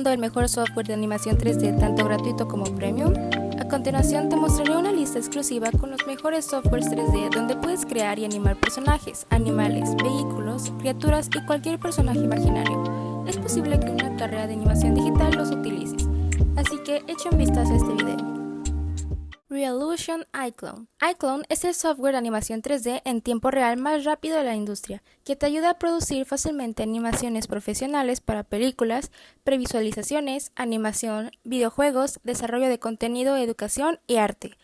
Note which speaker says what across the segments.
Speaker 1: buscando el mejor software de animación 3D tanto gratuito como premium? A continuación te mostraré una lista exclusiva con los mejores softwares 3D donde puedes crear y animar personajes, animales, vehículos, criaturas y cualquier personaje imaginario. Es posible que una carrera de animación digital los utilices, así que echa un vistazo a este video. Realusion iClone. iClone es el software de animación 3D en tiempo real más rápido de la industria, que te ayuda a producir fácilmente animaciones profesionales para películas, previsualizaciones, animación, videojuegos, desarrollo de contenido, educación y arte.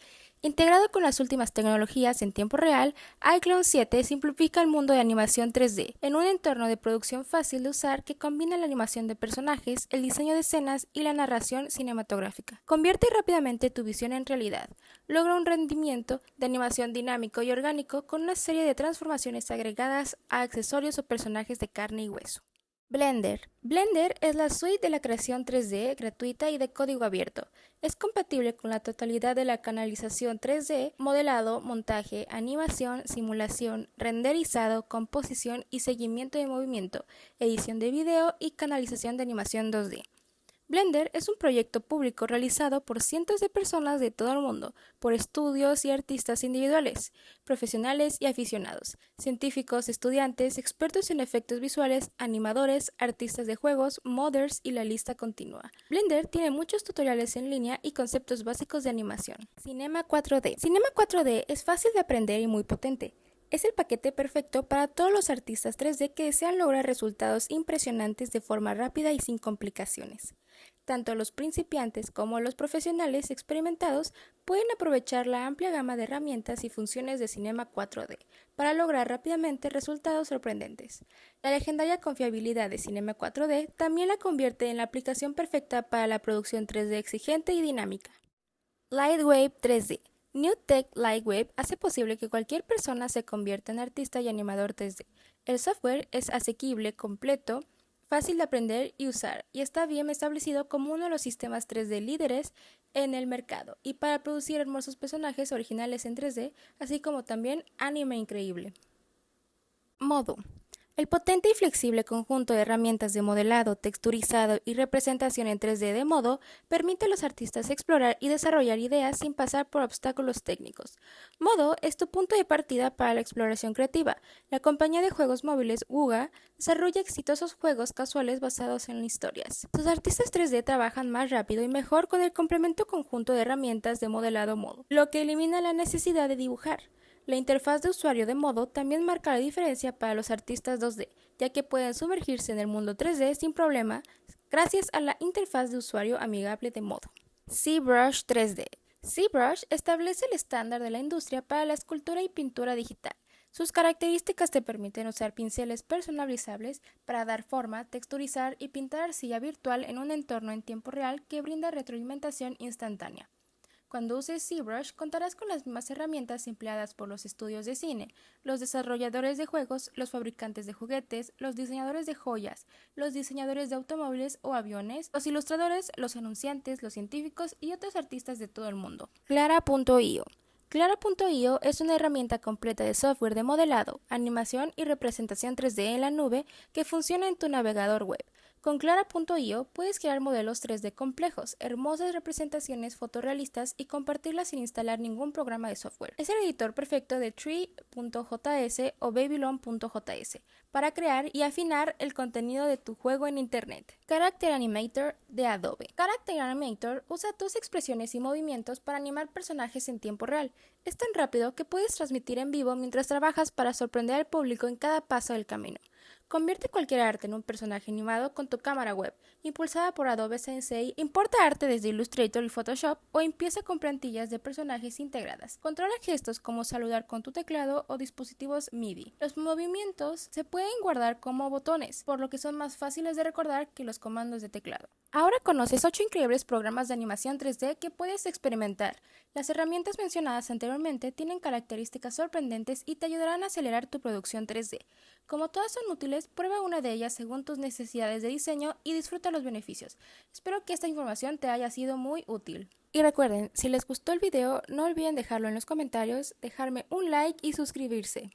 Speaker 1: Integrado con las últimas tecnologías en tiempo real, iClone 7 simplifica el mundo de animación 3D en un entorno de producción fácil de usar que combina la animación de personajes, el diseño de escenas y la narración cinematográfica. Convierte rápidamente tu visión en realidad. Logra un rendimiento de animación dinámico y orgánico con una serie de transformaciones agregadas a accesorios o personajes de carne y hueso. Blender. Blender es la suite de la creación 3D gratuita y de código abierto. Es compatible con la totalidad de la canalización 3D, modelado, montaje, animación, simulación, renderizado, composición y seguimiento de movimiento, edición de video y canalización de animación 2D. Blender es un proyecto público realizado por cientos de personas de todo el mundo, por estudios y artistas individuales, profesionales y aficionados, científicos, estudiantes, expertos en efectos visuales, animadores, artistas de juegos, modders y la lista continúa. Blender tiene muchos tutoriales en línea y conceptos básicos de animación. Cinema 4D. Cinema 4D es fácil de aprender y muy potente. Es el paquete perfecto para todos los artistas 3D que desean lograr resultados impresionantes de forma rápida y sin complicaciones. Tanto los principiantes como los profesionales experimentados pueden aprovechar la amplia gama de herramientas y funciones de Cinema 4D para lograr rápidamente resultados sorprendentes. La legendaria confiabilidad de Cinema 4D también la convierte en la aplicación perfecta para la producción 3D exigente y dinámica. Lightwave 3D New Tech Lightwave hace posible que cualquier persona se convierta en artista y animador 3D. El software es asequible, completo, fácil de aprender y usar, y está bien establecido como uno de los sistemas 3D líderes en el mercado, y para producir hermosos personajes originales en 3D, así como también anime increíble. Modo. El potente y flexible conjunto de herramientas de modelado, texturizado y representación en 3D de modo permite a los artistas explorar y desarrollar ideas sin pasar por obstáculos técnicos. Modo es tu punto de partida para la exploración creativa. La compañía de juegos móviles Wuga desarrolla exitosos juegos casuales basados en historias. Sus artistas 3D trabajan más rápido y mejor con el complemento conjunto de herramientas de modelado modo, lo que elimina la necesidad de dibujar. La interfaz de usuario de modo también marca la diferencia para los artistas 2D, ya que pueden sumergirse en el mundo 3D sin problema gracias a la interfaz de usuario amigable de modo. ZBrush 3D. ZBrush establece el estándar de la industria para la escultura y pintura digital. Sus características te permiten usar pinceles personalizables para dar forma, texturizar y pintar arcilla virtual en un entorno en tiempo real que brinda retroalimentación instantánea. Cuando uses ZBrush contarás con las mismas herramientas empleadas por los estudios de cine, los desarrolladores de juegos, los fabricantes de juguetes, los diseñadores de joyas, los diseñadores de automóviles o aviones, los ilustradores, los anunciantes, los científicos y otros artistas de todo el mundo. Clara.io Clara.io es una herramienta completa de software de modelado, animación y representación 3D en la nube que funciona en tu navegador web. Con Clara.io puedes crear modelos 3D complejos, hermosas representaciones fotorrealistas y compartirlas sin instalar ningún programa de software. Es el editor perfecto de Tree.js o Babylon.js para crear y afinar el contenido de tu juego en Internet. Character Animator de Adobe. Character Animator usa tus expresiones y movimientos para animar personajes en tiempo real. Es tan rápido que puedes transmitir en vivo mientras trabajas para sorprender al público en cada paso del camino. Convierte cualquier arte en un personaje animado con tu cámara web, impulsada por Adobe Sensei, importa arte desde Illustrator y Photoshop o empieza con plantillas de personajes integradas. Controla gestos como saludar con tu teclado o dispositivos MIDI. Los movimientos se pueden guardar como botones, por lo que son más fáciles de recordar que los comandos de teclado. Ahora conoces 8 increíbles programas de animación 3D que puedes experimentar. Las herramientas mencionadas anteriormente tienen características sorprendentes y te ayudarán a acelerar tu producción 3D. Como todas son útiles, prueba una de ellas según tus necesidades de diseño y disfruta los beneficios. Espero que esta información te haya sido muy útil. Y recuerden, si les gustó el video, no olviden dejarlo en los comentarios, dejarme un like y suscribirse.